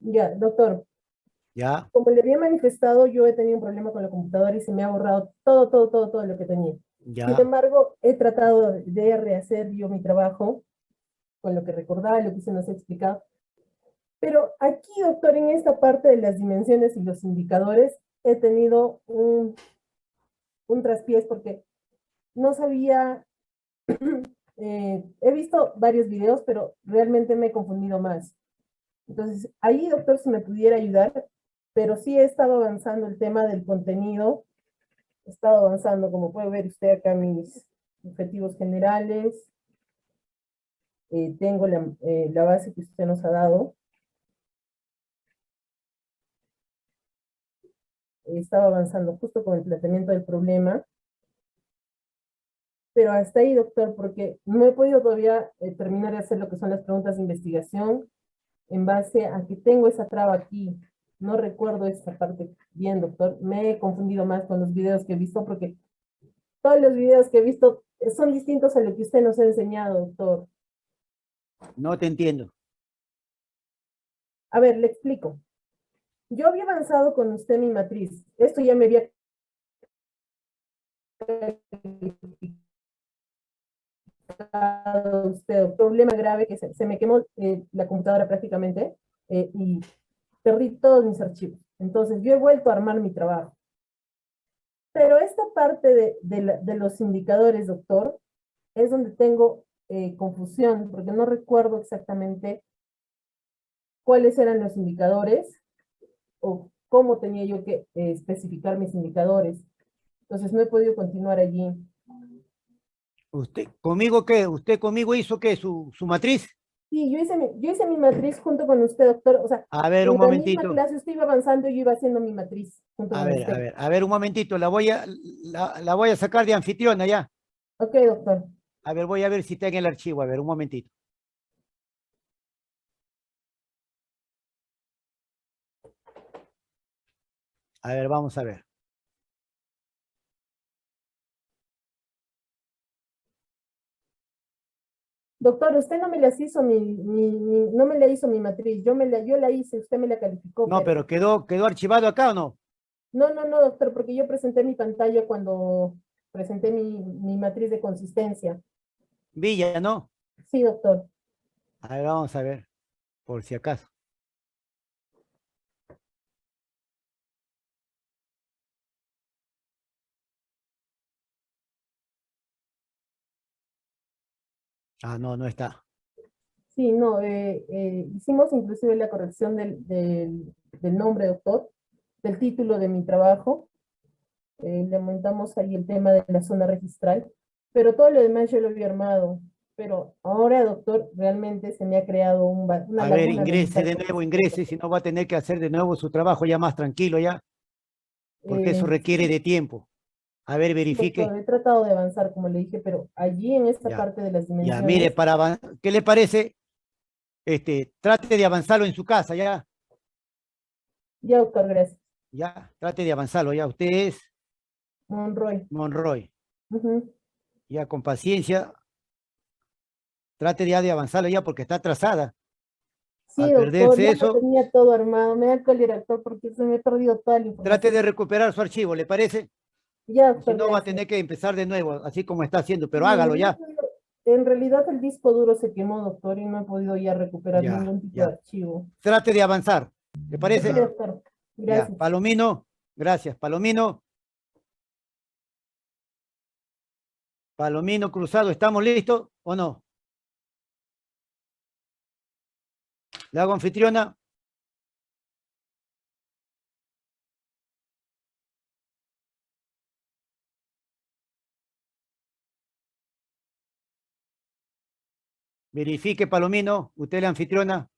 Ya, doctor, ¿Ya? como le había manifestado, yo he tenido un problema con la computadora y se me ha borrado todo, todo, todo, todo lo que tenía. ¿Ya? Sin embargo, he tratado de rehacer yo mi trabajo con lo que recordaba, lo que se nos ha explicado. Pero aquí, doctor, en esta parte de las dimensiones y los indicadores, he tenido un, un traspiés porque no sabía, eh, he visto varios videos, pero realmente me he confundido más. Entonces, ahí, doctor, si me pudiera ayudar, pero sí he estado avanzando el tema del contenido, he estado avanzando, como puede ver usted acá, mis objetivos generales, eh, tengo la, eh, la base que usted nos ha dado, estaba avanzando justo con el planteamiento del problema. Pero hasta ahí, doctor, porque no he podido todavía eh, terminar de hacer lo que son las preguntas de investigación en base a que tengo esa traba aquí. No recuerdo esta parte bien, doctor. Me he confundido más con los videos que he visto porque todos los videos que he visto son distintos a lo que usted nos ha enseñado, doctor. No te entiendo. A ver, le explico. Yo había avanzado con usted mi matriz. Esto ya me había usted problema grave que se, me quemó eh, la computadora prácticamente eh, y perdí todos mis archivos. Entonces yo he vuelto a armar mi trabajo. Pero esta parte de, de, los indicadores, doctor, es donde tengo eh, confusión, porque no recuerdo exactamente cuáles eran los indicadores o cómo tenía yo que eh, especificar mis indicadores. Entonces no he podido continuar allí. ¿Usted conmigo qué? ¿Usted conmigo hizo qué? ¿Su, su matriz? Sí, yo hice, mi, yo hice mi matriz junto con usted, doctor. O sea, a ver, un momentito. En la clase usted iba avanzando y yo iba haciendo mi matriz. a ver, a ver, a ver, un momentito. La voy a, la, la voy a sacar de anfitriona ya. Ok, doctor. A ver, voy a ver si está en el archivo. A ver, un momentito. A ver, vamos a ver. Doctor, usted no me las hizo mi, mi, no me la hizo mi matriz, yo me la, yo la hice, usted me la calificó. No, pero, quedó, quedó archivado acá o no? No, no, no, doctor, porque yo presenté mi pantalla cuando presenté mi, mi matriz de consistencia. Villa, ¿no? Sí, doctor. A ver, vamos a ver, por si acaso. Ah, no, no está. Sí, no, eh, eh, hicimos inclusive la corrección del, del, nombre, doctor, del título de mi trabajo. Eh, le aumentamos ahí el tema de la zona registral, pero todo lo demás yo lo había armado. Pero ahora, doctor, realmente se me ha creado un... Una a ver, ingrese de nuevo, ingrese, si no va a tener que hacer de nuevo su trabajo ya más tranquilo ya, porque eso requiere de tiempo. A ver, verifique. he tratado de avanzar, como le dije, pero allí en esta parte de las dimensiones... Ya, mire, para ¿qué le parece? Este, trate de avanzarlo en su casa, ya. Ya, doctor, gracias. Ya, trate de avanzarlo, ya. Usted es... Monroy. Monroy. Ya, con paciencia. Trate ya de avanzarlo ya porque está atrasada. Sí, Al doctor, ya eso, tenía todo armado. Me da cólera, doctor, porque se me ha perdido toda la información. Trate de recuperar su archivo, ¿le parece? Ya, si no va a tener que empezar de nuevo, así como está haciendo, pero hágalo ya. En realidad el disco duro se quemó, doctor, y no he podido ya recuperar ningún tipo de archivo. Trate de avanzar, ¿le parece? Sí, doctor. Gracias. Palomino, gracias. Palomino. Palomino Cruzado, ¿estamos listos o no? ¿Le hago anfitriona? Verifique, Palomino, usted la anfitriona.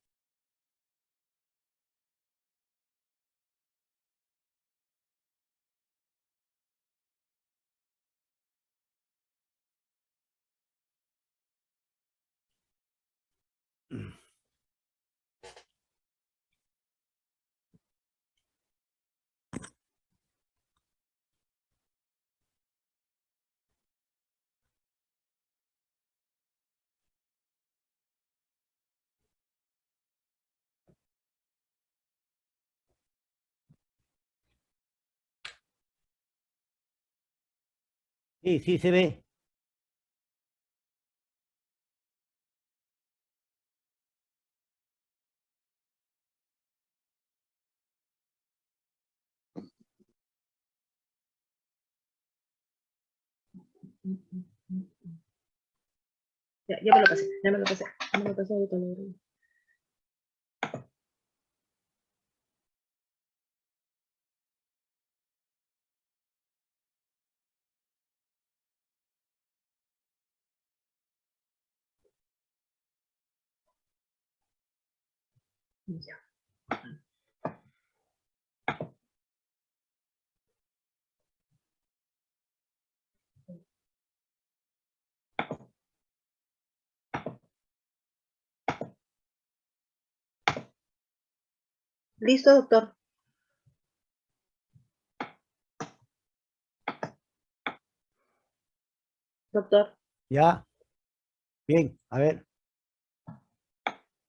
Sí, sí se ve. Ya, ya me lo pasé, ya me lo pasé. Ya me lo pasé ahorita. Listo, doctor. Doctor, Ya. Bien, a ver.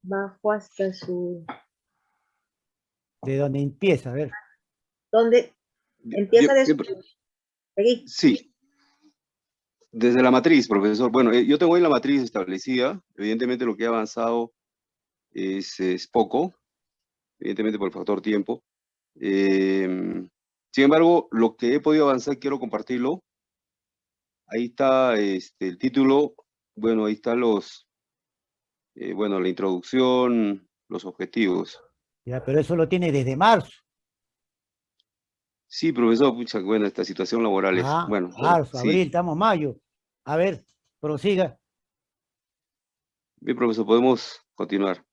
Bajo hasta su... ¿De dónde empieza? A ver. ¿Dónde empieza de Bien, su... bien, Seguí. Sí. Desde la matriz, profesor. Bueno, eh, yo tengo ahí la matriz establecida. Evidentemente lo que he avanzado es, es poco, evidentemente por el factor tiempo. Em, sin embargo, lo que he podido avanzar quiero compartirlo. Ahí está este, el título. Bueno, ahí están los, eh, bueno, la introducción, los objetivos. Ya, pero eso lo tiene desde marzo. Sí, profesor, pucha, bueno, esta situación laboral es, Ah, bueno, marzo, sí. abril, estamos mayo. A ver, prosiga. Bien, profesor, podemos continuar.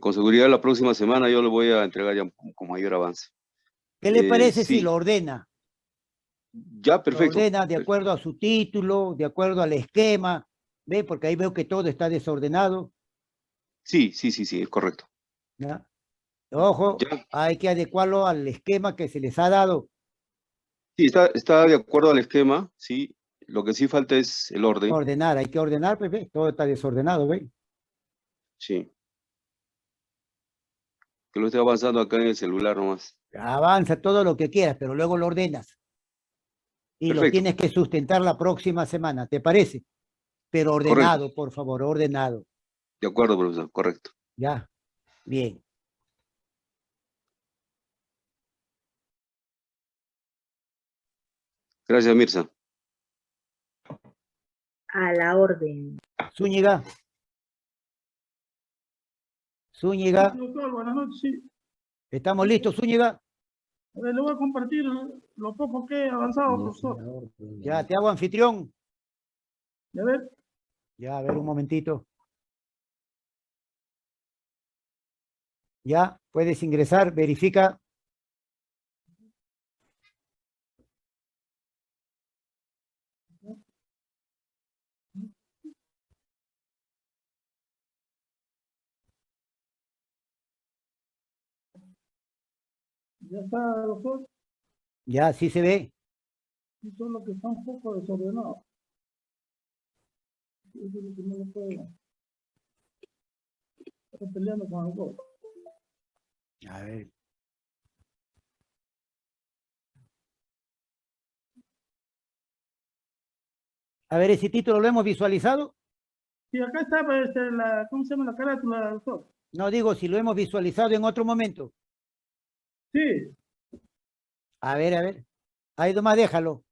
Con seguridad la próxima semana yo le voy a entregar ya con mayor avance. ¿Qué le Eh, parece si lo ordena? Ya, perfecto. ordena de acuerdo a su título, de acuerdo al esquema. ¿Ve? Porque ahí veo que todo está desordenado. Sí, sí, sí, sí, es correcto. ¿ya? Ojo, Ya. hay que adecuarlo al esquema que se les ha dado. Sí, está, está de acuerdo al esquema, sí. Lo que sí falta es el orden. Ordenar, hay que ordenar, pues, ve, todo está desordenado, ¿ve? Sí. Que lo estoy avanzando acá en el celular nomás. Avanza todo lo que quieras, pero luego lo ordenas. Y lo tienes que sustentar la próxima semana, ¿te parece? Pero ordenado, por favor, ordenado. De acuerdo, profesor, correcto. Ya, bien. Gracias, Mirza. A la orden. Zúñiga. Zúñiga, Doctor, buenas noches. Sí, ¿estamos listos, Zúñiga? A ver, le voy a compartir lo poco que he avanzado, profesor. Ya, te hago anfitrión. Y a ver, Ya, a ver un momentito. Ya, puedes ingresar, verifica. Ya está, doctor. Ya, sí se ve. Solo que está un poco desordenado. Eso es lo que no lo puedo. Estoy peleando con doctor. A ver. A ver, ese título lo hemos visualizado. Sí, acá está, pues, este, la, ¿cómo se llama la carátula, doctor? No digo si lo hemos visualizado en otro momento. Sí, A ver, a ver. Ahí nomás déjalo.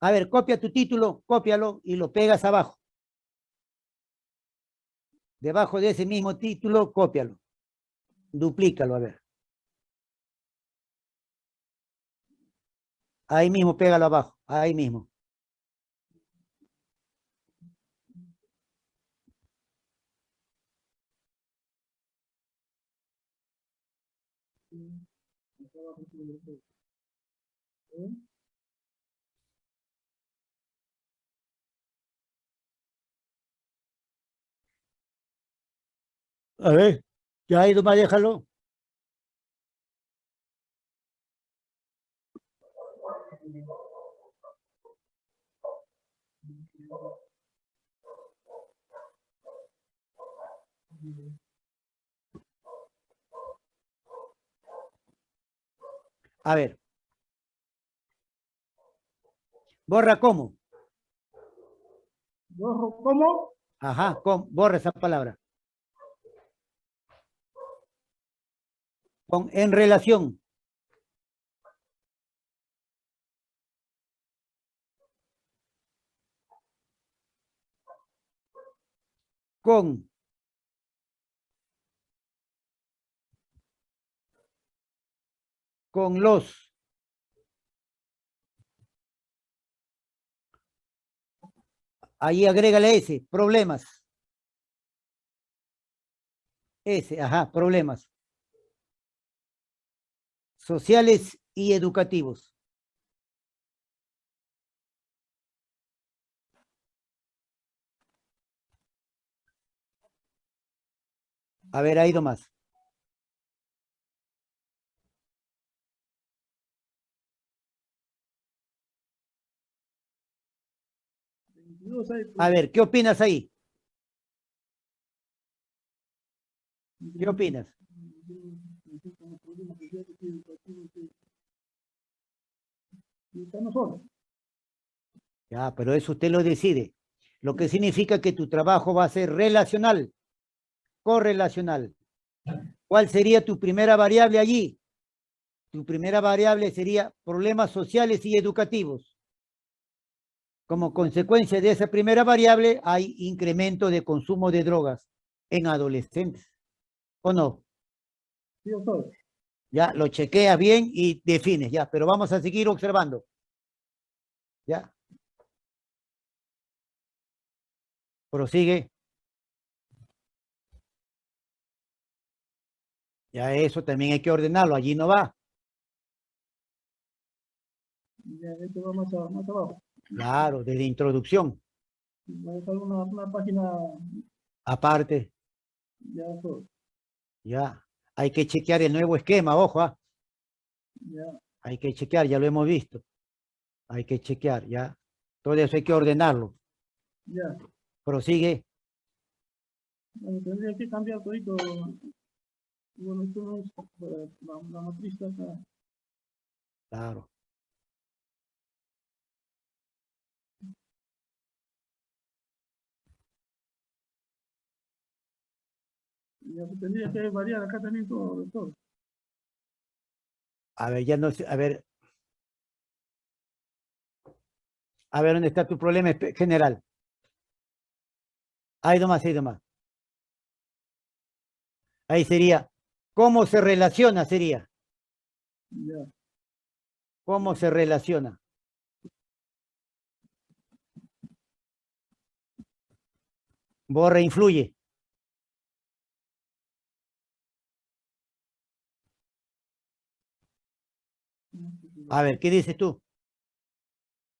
A ver, copia tu título, cópialo y lo pegas abajo. Debajo de ese mismo título, cópialo. Duplícalo, a ver. Ahí mismo, pégalo abajo. Ahí mismo. A ver, ya ahí nomás déjalo. A ver. Borra cómo. Borro, ¿Cómo? Ajá, con, borra esa palabra. Con en relación. Con. Con los. Ahí agrégale ese, problemas. Ese, ajá, problemas. Sociales y educativos. A ver, ha ido más. 22 ahí. A ver, ¿qué opinas ahí? ¿Qué opinas? Ya, pero eso usted lo decide. Lo que significa que tu trabajo va a ser relacional, correlacional. ¿Cuál sería tu primera variable allí? Tu primera variable sería problemas sociales y educativos. Como consecuencia de esa primera variable hay incremento de consumo de drogas en adolescentes. ¿O no? Sí, doctor. Ya, lo chequeas bien y defines, ya, pero vamos a seguir observando. Ya. Prosigue. Ya eso también hay que ordenarlo, allí no va. Ya, esto va más, abajo. Claro, desde introducción, Va a dejar una, una página, aparte, ya, ya. Hay que chequear el nuevo esquema, ojo, ah, Ya, hay que chequear, ya lo hemos visto. Hay que chequear, ya. Todo eso hay que ordenarlo. ya. Prosigue. Bueno, tendría que cambiar todito. Bueno, esto no es la, la matriz acá. Claro. Ya se tendría que variar acá también todo, doctor. A ver, ya no sé, a ver. A ver, ¿dónde está tu problema general? Ahí nomás, ahí nomás. Ahí sería, ¿cómo se relaciona? Sería, Ya, ¿cómo se relaciona? Borra, influye. A ver, ¿qué dices tú?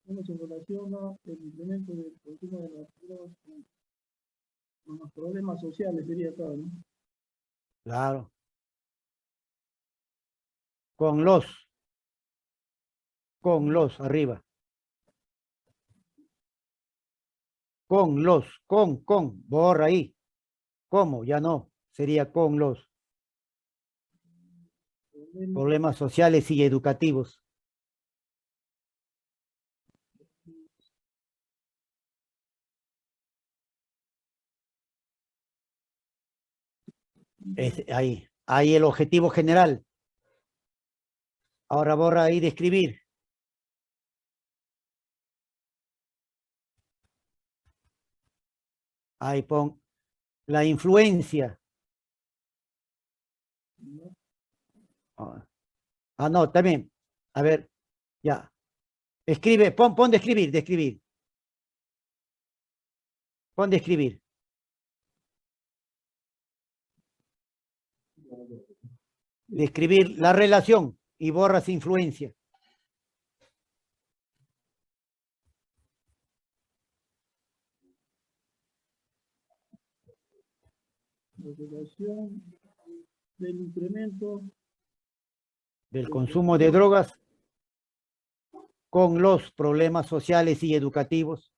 ¿Cómo se relaciona el incremento del consumo de las drogas con, los problemas sociales? Sería acá, ¿no? Claro. Con los. Con los, arriba. Con los, con, con, borra ahí. ¿Cómo? Ya no, sería con los Problemas sociales y educativos. Es ahí, ahí el objetivo general. Ahora borra ahí de escribir. Ahí pon la influencia. Ah, ah, no, también. A ver, ya. Escribe, pon, pon de escribir, de escribir. Pon de escribir. De escribir la relación y borras influencia. la relación del incremento del consumo de drogas con los problemas sociales y educativos.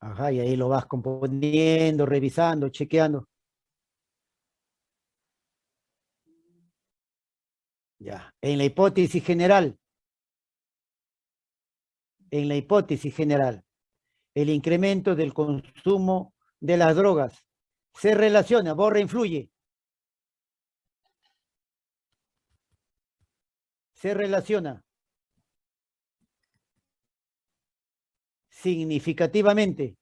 Ajá, y ahí lo vas componiendo, revisando, chequeando. Ya, en la hipótesis general, en la hipótesis general, el incremento del consumo de las drogas. Se relaciona, borra, influye. Se relaciona. Significativamente,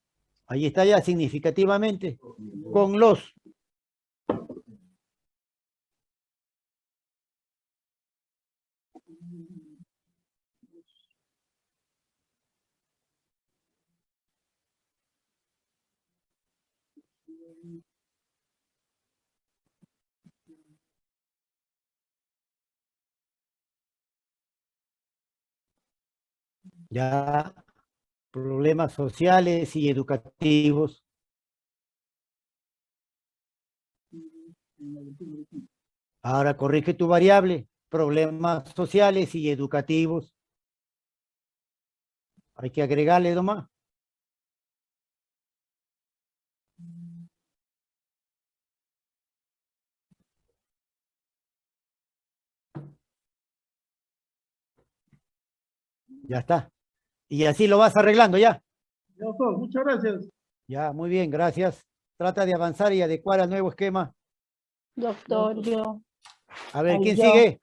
ahí está ya, significativamente, con los ya problemas sociales y educativos. Ahora corrige tu variable, problemas sociales y educativos. Hay que agregarle nomás. Ya está. Y así lo vas arreglando ya. Doctor, muchas gracias. Ya, muy bien, gracias. Trata de avanzar y adecuar al nuevo esquema. Doctor, yo. A ver, ¿quién yo. sigue?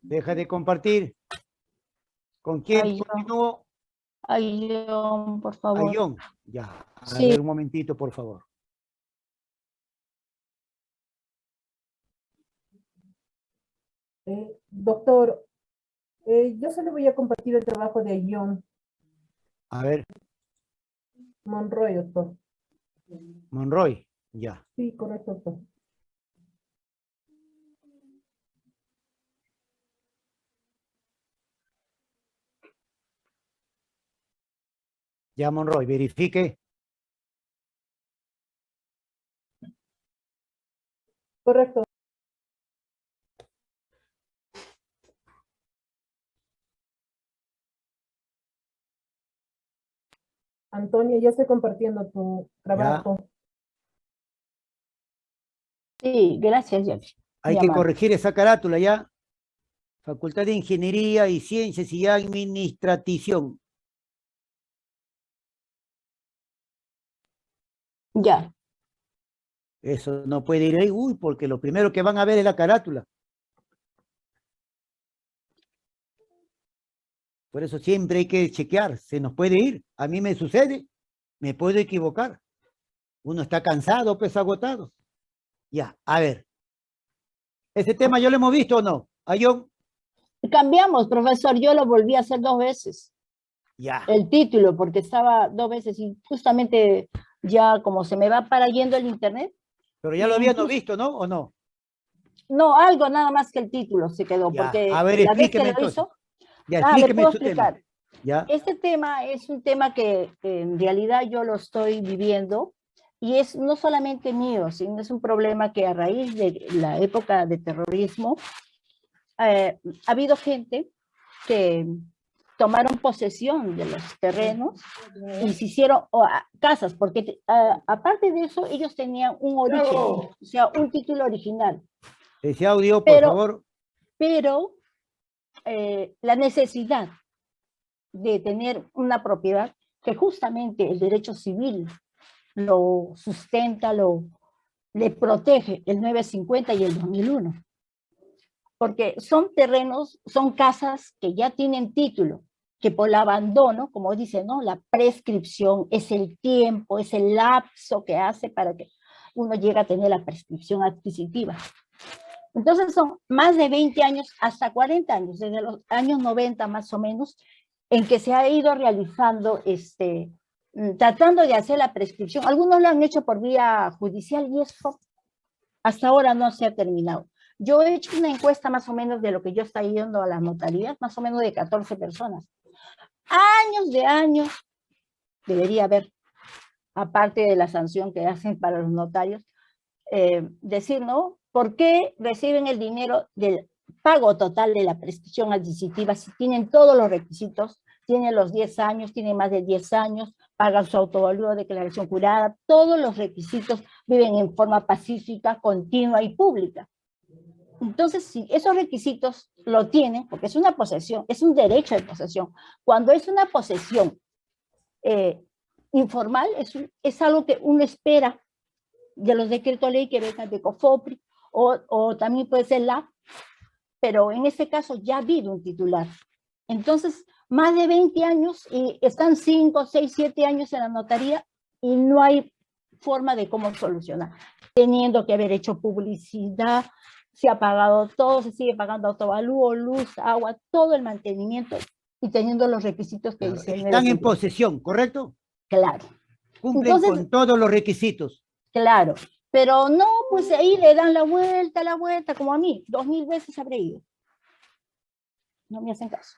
Deja de compartir. ¿Con quién Ay, yo. continúo? Ay, yo, por favor. Ayón. Ya, a Sí. ver un momentito, por favor. Eh, doctor, eh, yo solo voy a compartir el trabajo de John A ver, Monroy, doctor. Monroy. Ya. Sí, correcto, doctor. Ya, Monroy, verifique. Correcto. Antonio, ya estoy compartiendo tu trabajo. Sí, gracias, Jackie. Hay que corregir esa carátula ya. Facultad de Ingeniería y Ciencias y Administración. Ya, Eso no puede ir ahí, uy, porque lo primero que van a ver es la carátula. Por eso siempre hay que chequear, se nos puede ir. A mí me sucede, me puedo equivocar. Uno está cansado, pues agotado. Ya, a ver. ¿Ese tema yo lo hemos visto o no? Ayón, cambiamos, profesor. Yo lo volví a hacer dos veces. ya. El título, porque estaba dos veces y justamente ya como se me va para yendo el internet. Pero ya lo habíamos visto, ¿no? ¿O no? No, algo nada más que el título se quedó, Ya, porque a ver, la vez que lo hizo, Ya, ah, explíqueme puedo su tema. explicar. Ya, Este tema es un tema que en realidad yo lo estoy viviendo y es no solamente mío, sino es un problema que a raíz de la época de terrorismo eh, ha habido gente que tomaron posesión de los terrenos y se hicieron o, a- casas, porque te- a- aparte de eso ellos tenían un origen, o sea, un título original ese audio, por Pero- favor. pero eh, la necesidad de tener una propiedad que justamente el derecho civil lo sustenta, lo le protege el 950 y el 2001. Porque son terrenos, son casas que ya tienen título, que por el abandono, como dice, ¿no? La prescripción es el tiempo, es el lapso que hace para que uno llegue a tener la prescripción adquisitiva. Entonces son más de 20 años hasta 40 años, desde los años 90 más o menos, en que se ha ido realizando, este, mm, tratando de hacer la prescripción. Algunos lo han hecho por vía judicial y eso hasta ahora no se ha terminado. Yo he hecho una encuesta más o menos de lo que yo estoy yendo a las notarías, más o menos de 14 personas. Años de años debería haber, aparte de la sanción que hacen para los notarios, eh, decir, ¿no? ¿Por qué reciben el dinero del pago total de la prescripción adquisitiva si tienen todos los requisitos, tiene los 10 años, tiene más de 10 años, paga su autovalúo, declaración jurada, todos los requisitos viven en forma pacífica, continua y pública. Entonces, si esos requisitos lo tienen, porque es una posesión, es un derecho de posesión. Cuando es una posesión eh, informal, es, es algo que uno espera de los decretos ley que vengan de COFOPRI, o, o también puede ser la, pero en este caso ya ha habido un titular. Entonces, más de 20 años y están 5, 6, 7 años en la notaría y no hay forma de cómo solucionar. Teniendo que haber hecho publicidad, se ha pagado todo, se sigue pagando autovalúo, luz, agua, todo el mantenimiento y teniendo los requisitos que Claro, dicen. Están en posesión, ¿correcto? Claro, Cumplen Entonces- con todos los requisitos. claro. Pero no, pues ahí le dan la vuelta, la vuelta, como a mí, dos mil veces habré ido. No me hacen caso.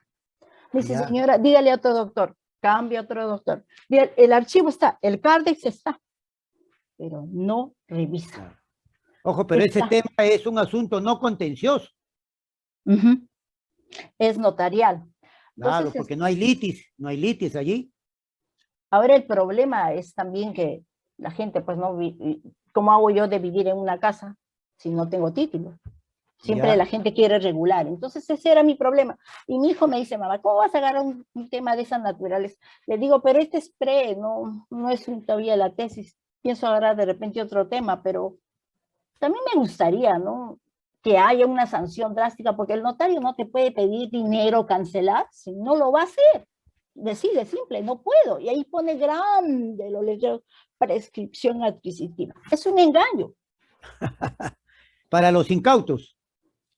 Dice, Ya. señora, dígale a otro doctor, cambie a otro doctor. El archivo está, el Cardex está, pero no revisa. Ojo, pero ese Está. tema es un asunto no contencioso. Ujú. Es notarial. Claro, Entonces, porque no hay litis, no hay litis allí. Ahora el problema es también que la gente, pues no, ¿cómo hago yo de vivir en una casa si no tengo título? Siempre Ya. la gente quiere regular. Entonces ese era mi problema. Y mi hijo me dice, mamá, ¿cómo vas a agarrar un, un tema de esas naturales? Le digo, pero este es pre, no, no es todavía la tesis. Pienso agarrar de repente otro tema, pero también me gustaría, ¿no? Que haya una sanción drástica, porque el notario no te puede pedir dinero, cancelar, si no lo va a hacer. Decide simple, no puedo. Y ahí pone grande lo letreros, prescripción adquisitiva. Es un engaño. Para los incautos,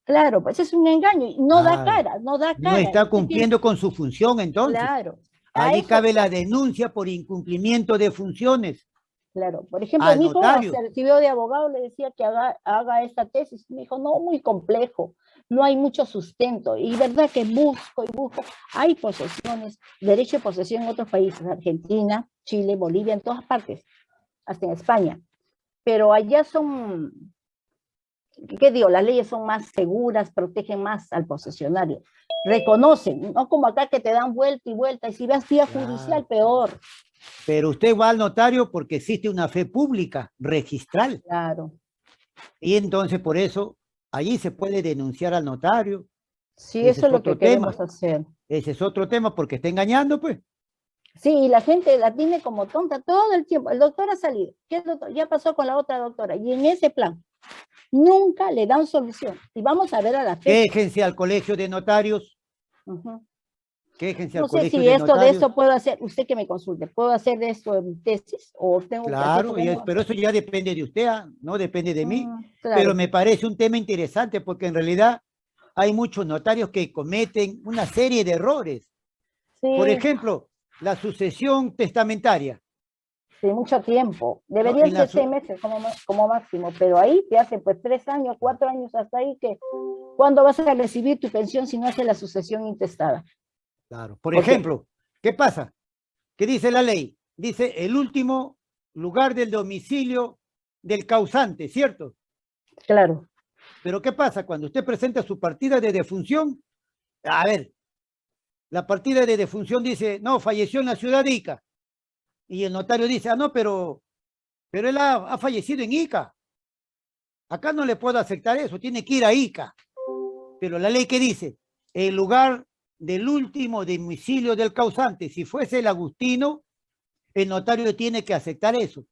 Claro, pues es un engaño. No da Claro. cara, no da cara. no está cumpliendo con su función entonces. Claro. a Allí eso- cabe la denuncia por incumplimiento de funciones. Claro, por ejemplo, al mi hijo se recibió de abogado, le decía que haga, haga esta tesis. Me dijo, no, muy complejo, no hay mucho sustento. Y verdad que busco y busco. Hay posesiones, derecho de posesión en otros países, Argentina, Chile, Bolivia, en todas partes, hasta en España. Pero allá son, ¿qué digo? Las leyes son más seguras, protegen más al posesionario. Reconocen, no como acá que te dan vuelta y vuelta. Y si vas vía judicial, peor. Pero usted va al notario porque existe una fe pública registral. Claro. Y entonces por eso allí se puede denunciar al notario. Sí, Ese eso es lo que tema. queremos hacer. Ese es otro tema porque está engañando, pues. Sí, y la gente la tiene como tonta todo el tiempo. El doctor ha salido, ¿qué doctor? Ya pasó con la otra doctora. Y en ese plan, nunca le dan solución. Y vamos a ver a la fecha. Quéjense al colegio de notarios. Ujú. Quéjense No al sé si de esto de notarios. esto puedo hacer, usted que me consulte, ¿puedo hacer de esto en tesis? ¿O tengo que Claro, no? pero eso ya depende de usted, ah, no depende de mí. Pero claro. me parece un tema interesante porque en realidad hay muchos notarios que cometen una serie de errores. Por Sí, ejemplo, la sucesión testamentaria. sí, mucho tiempo. Deberían la ser seis meses como, como máximo, pero ahí te hacen pues tres años, cuatro años hasta ahí que ¿cuándo vas a recibir tu pensión si no hace la sucesión intestada? Claro. Por ejemplo, ¿qué pasa? ¿Qué dice la ley? Dice el último lugar del domicilio del causante, ¿cierto? Claro. Pero ¿qué pasa? Cuando usted presenta su partida de defunción, a ver, la partida de defunción dice, no, falleció en la ciudad de Ica. Y el notario dice, ah, no, pero, pero él ha, ha fallecido en Ica. Acá no le puedo aceptar eso, tiene que ir a Ica. Pero la ley que dice, el lugar del último domicilio del causante, si fuese el Agustino, el notario tiene que aceptar eso.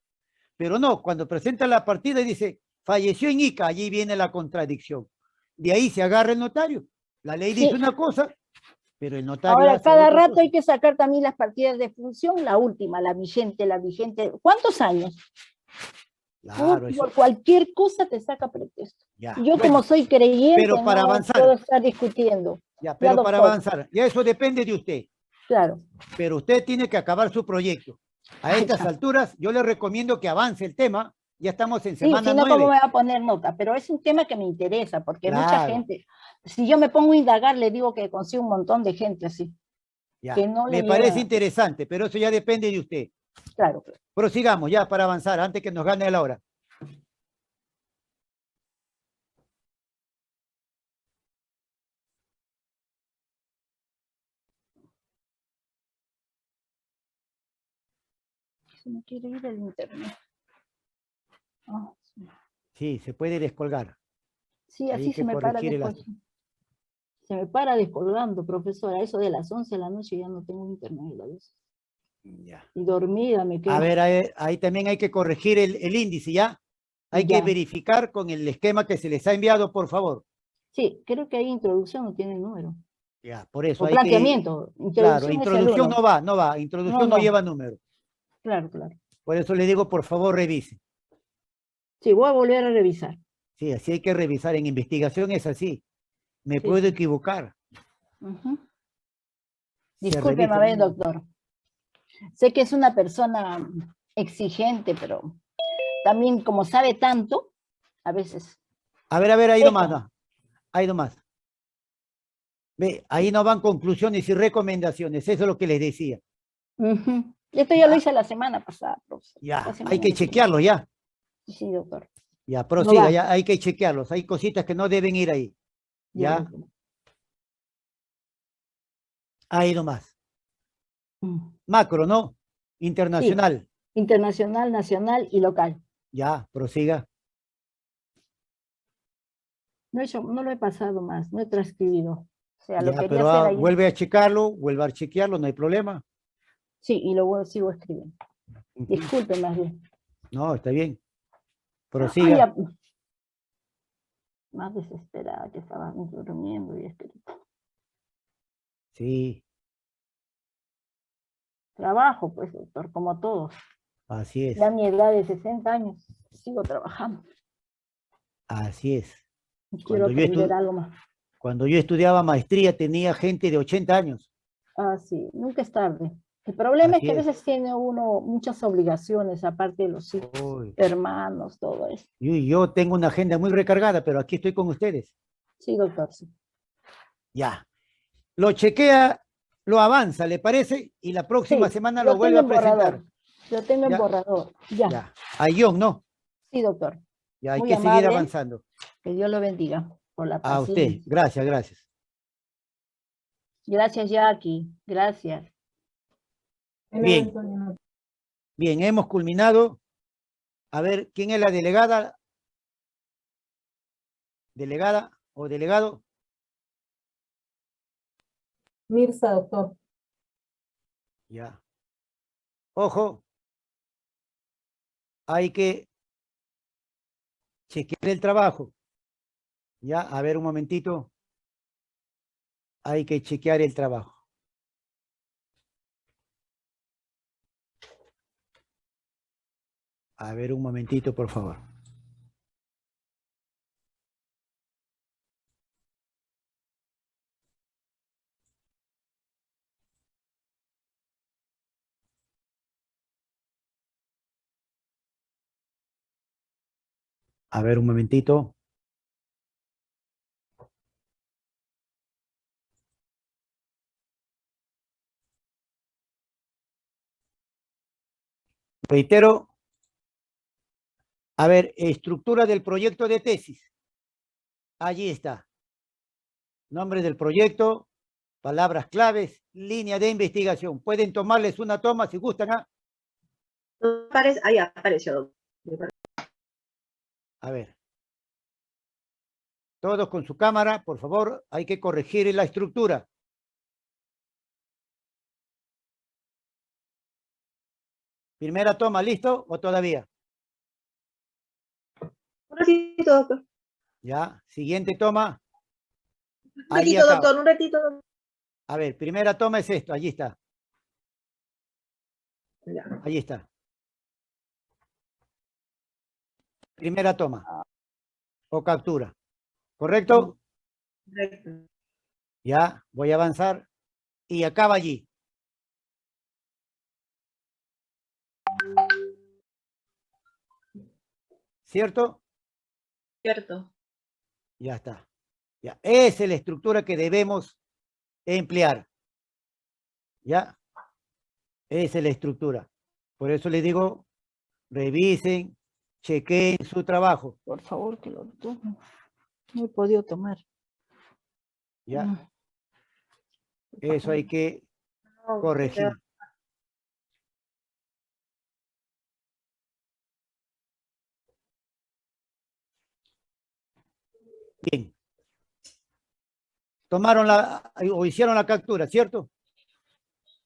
Pero no, cuando presenta la partida y dice, falleció en Ica, allí viene la contradicción. De ahí se agarra el notario. La ley dice Sí. una cosa, pero el notario Ahora, cada rato cosa. hay que sacar también las partidas de función, la última, la vigente, la vigente. ¿Cuántos años? Claro, Por- cualquier cosa te saca pretexto. ya. Yo Bueno, como soy creyente, pero para no avanzar. puedo estar discutiendo. Ya, pero para doctor. avanzar, ya eso depende de usted. Claro, Pero usted tiene que acabar su proyecto. A estas ya. alturas, yo le recomiendo que avance el tema. Ya estamos en sí, semana si no, nueve. ¿cómo me va a poner nota? Pero es un tema que me interesa, porque mucha Claro. gente, si yo me pongo a indagar, le digo que consigo un montón de gente así. Ya, que no Me parece interesante, pero eso ya depende de usted. Claro, Prosigamos ya para avanzar, antes que nos gane la hora. Se me quiere ir el internet. Ah, sí. Sí, se puede descolgar. Sí, Hay así que se me para después. Se me para descolgando, profesora. Eso de las 11 de la noche ya no tengo internet. vez. Ya. Y dormida me quedo. A ver, ahí, ahí también hay que corregir el, el índice, ¿ya? Hay Ya. que verificar con el esquema que se les ha enviado, por favor. Sí, creo que ahí introducción no tiene número. Ya, por eso O hay que... planteamiento. Claro, Introducción, el introducción no va, no va, introducción no, no. lleva número. Claro, claro. Por eso le digo, por favor, revise. Sí, voy a volver a revisar. Sí, así hay que revisar. En investigación es así. Me Sí. puedo equivocar. Discúlpeme, revisa a ver, doctor. Sé que es una persona exigente, pero también como sabe tanto, a veces. A ver, a ver, ahí Esto. nomás. no. Ahí nomás. Ve, ahí no van conclusiones y recomendaciones. Eso es lo que les decía. Ujú. Esto ya lo hice la semana pasada, profesor. Ya, hay que chequearlo ya. Sí, doctor. Ya, prosiga, ya hay que chequearlos. Hay cositas que no deben ir ahí. Ya, ahí nomás. Mm. Macro, ¿no? Internacional. Internacional, nacional y local. Ya, prosiga. No, no lo he pasado más, no he transcribido. O sea, lo quería pero hacer ah, ahí. vuelve a checarlo, vuelve a chequearlo, no hay problema. Sí, y voy- sigo escribiendo. Disculpe más bien. No, está bien. Prosiga. ya. Más desesperada que estaba durmiendo y escrito. Sí, Trabajo, pues, doctor, como todos. así es. Ya mi edad de 60 años, sigo trabajando. Así es. Quiero Cuando aprender algo más. Cuando yo estudiaba maestría tenía gente de 80 años. Ah, sí, nunca es tarde. El problema Así es que a es. veces tiene uno muchas obligaciones, aparte de los hijos, Uy, hermanos, todo eso. Yo, yo tengo una agenda muy recargada, pero aquí estoy con ustedes. Sí, doctor, sí. Ya. Lo chequea, lo avanza, ¿le parece? Y la próxima Sí, semana lo vuelve a presentar. borrador. Lo tengo en Ya. borrador. Ya. Ya. A guion, ¿no? Sí, doctor. Ya hay Muy que seguir avanzando. Que Dios lo bendiga por la A usted. Gracias, gracias. Gracias, Jackie. Gracias. Bien. Bien, hemos culminado. A ver, ¿quién es la delegada? ¿Delegada o delegado? Mirza, doctor. Ya. Ojo. Hay que chequear el trabajo. Ya, a ver un momentito. Hay que chequear el trabajo. A ver un momentito, por favor. A ver un momentito. Reitero. A ver, estructura del proyecto de tesis. Allí está. Nombre del proyecto, palabras claves, línea de investigación. Pueden tomarles una toma si gustan. ¿ah? Ahí apareció. A ver. Todos con su cámara, por favor, hay que corregir la estructura. Primera toma, ¿listo? ¿O todavía? Un ratito, doctor. Ya, siguiente toma. Un ratito, doctor, un ratito. doctor. A ver, primera toma es esto, allí está, Ya. allí está. Primera toma. O captura. ¿Correcto? Correcto. Ya, voy a avanzar. Y acaba allí. ¿Cierto? Cierto. Ya está. Ya. Esa es la estructura que debemos emplear. ¿Ya? Esa es la estructura. Por eso les digo, revisen, chequeen su trabajo. Por favor, que lo tomen. No he podido tomar. ¿Ya? Mm. Eso hay que corregir. Bien. Tomaron la, o hicieron la captura, ¿cierto?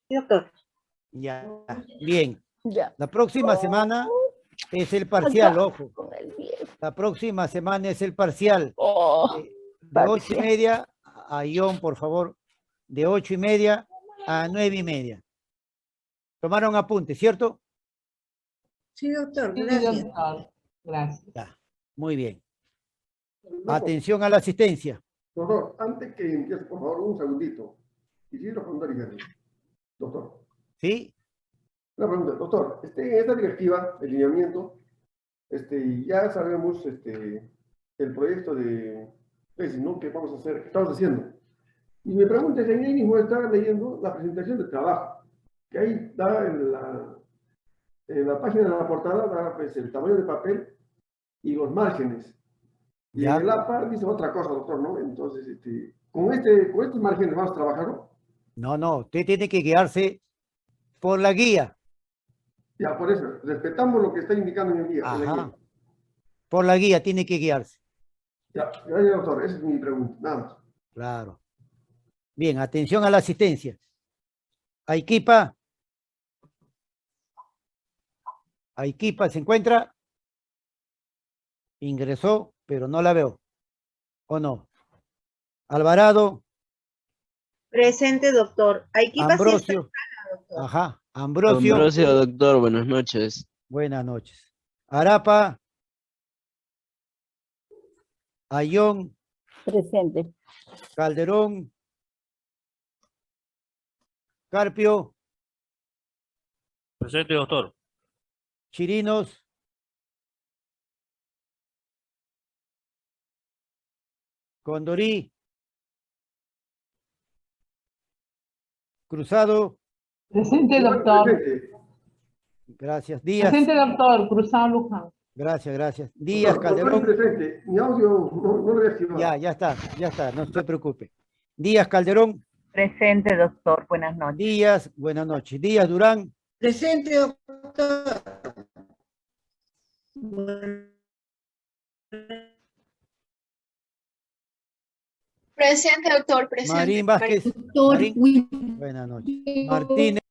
Sí, doctor. Ya, bien. Ya. La próxima semana es el parcial, Acá. ojo. Viejo. La próxima semana es el parcial. Oh, Eh, De ocho y media a Ion, por favor. De ocho y media a nueve y media. Tomaron apunte, ¿cierto? Sí, doctor, Sí, gracias. doctor. Gracias. Ya, muy bien. Atención a la asistencia. Doctor, antes que empiece, por favor, un segundito. Preguntar, Guillermo. Doctor, ¿Sí? una pregunta. Doctor, este, en esta directiva de lineamiento, este, ya sabemos este, el proyecto de tesis, ¿no? Que vamos a hacer, que estamos haciendo. Y me pregunta, en ahí mismo estaba leyendo la presentación de trabajo, que ahí da en la, en la página de la portada, da pues, el tamaño de papel y los márgenes. Y Ya. en el APA dice otra cosa, doctor, ¿no? Entonces, este, con, este, con estos márgenes vamos a trabajar, ¿no? No, no, usted tiene que guiarse por la guía. Ya, por eso, respetamos lo que está indicando en el la guía. Por la guía tiene que guiarse. Ya, gracias, doctor, esa es mi pregunta, nada más. Claro. Bien, atención a la asistencia. Aikipa. Aikipa se encuentra. Ingresó, pero no la veo. ¿O no? Alvarado, Presente, doctor. Aquí Ambrosio. acá, doctor. Ajá. Ambrosio. Ambrosio, doctor, buenas noches. Buenas noches. Arapa. Ayón, Presente. Calderón. Carpio, Presente, doctor. Chirinos. Condorí. Cruzado. Presente, doctor. Presente. Gracias. Díaz. Presente, doctor. Cruzado Luján. Gracias, gracias. Díaz, Doctor, Calderón. presente. Mi audio no. Ya, ya está, ya está, no se preocupe. Díaz, Calderón. Presente, doctor. Buenas noches. Díaz, buenas noches. Díaz, Durán. Presente, doctor. Presente, doctor, presente. Marín Vázquez. Doctor Marín. Buenas noches. Martínez.